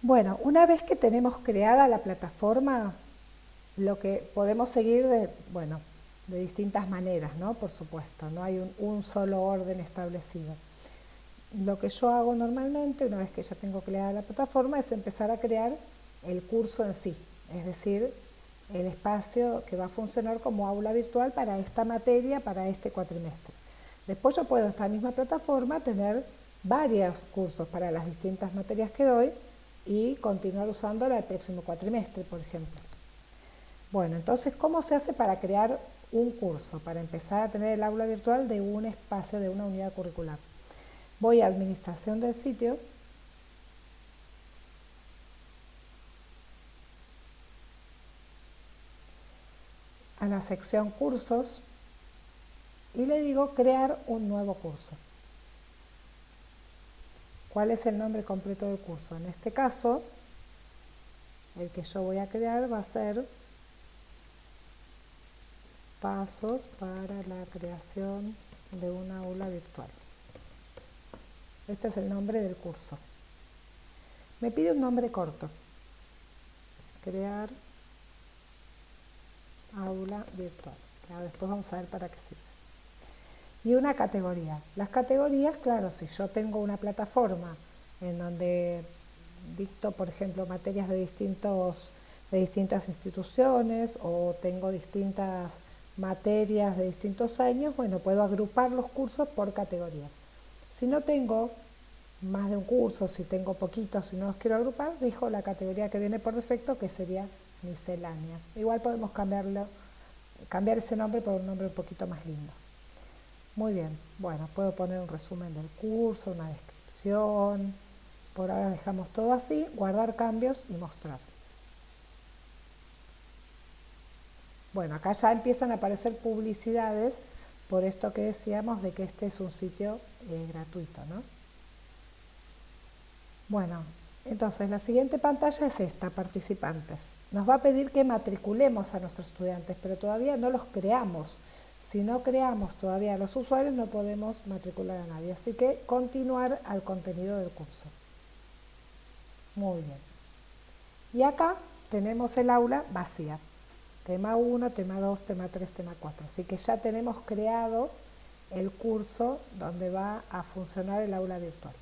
Bueno, una vez que tenemos creada la plataforma, lo que podemos seguir de, bueno, de distintas maneras, ¿no? Por supuesto, no hay un, solo orden establecido. Lo que yo hago normalmente, una vez que ya tengo creada la plataforma, es empezar a crear el curso en sí, es decir, el espacio que va a funcionar como aula virtual para esta materia, para este cuatrimestre. Después yo puedo, esta misma plataforma, tener varios cursos para las distintas materias que doy y continuar usándola el próximo cuatrimestre, por ejemplo. Bueno, entonces, ¿cómo se hace para crear un curso? Para empezar a tener el aula virtual de un espacio, de una unidad curricular. Voy a administración del sitio a la sección cursos y le digo crear un nuevo curso. ¿Cuál es el nombre completo del curso? En este caso, el que yo voy a crear va a ser Pasos para la creación de una aula virtual. Este es el nombre del curso. Me pide un nombre corto. Crear aula virtual. después vamos a ver para qué sirve y una categoría. Las categorías, claro, si yo tengo una plataforma en donde dicto, por ejemplo, materias de, distintos, de distintas instituciones o tengo distintas materias de distintos años, bueno, puedo agrupar los cursos por categorías. Si no tengo más de un curso, si tengo poquitos, si no los quiero agrupar, dejo la categoría que viene por defecto, que sería miscelánea. Igual podemos cambiarlo, cambiar ese nombre por un nombre un poquito más lindo. Muy bien, bueno, puedo poner un resumen del curso, una descripción, por ahora dejamos todo así, guardar cambios y mostrar. Bueno, acá ya empiezan a aparecer publicidades por esto que decíamos de que este es un sitio eh, gratuito, ¿no? Bueno, entonces la siguiente pantalla es esta, participantes. Nos va a pedir que matriculemos a nuestros estudiantes, pero todavía no los creamos. Si no creamos todavía los usuarios no podemos matricular a nadie, así que continuar al contenido del curso. Muy bien. Y acá tenemos el aula vacía. Tema 1, tema 2, tema 3, tema 4. Así que ya tenemos creado el curso donde va a funcionar el aula virtual.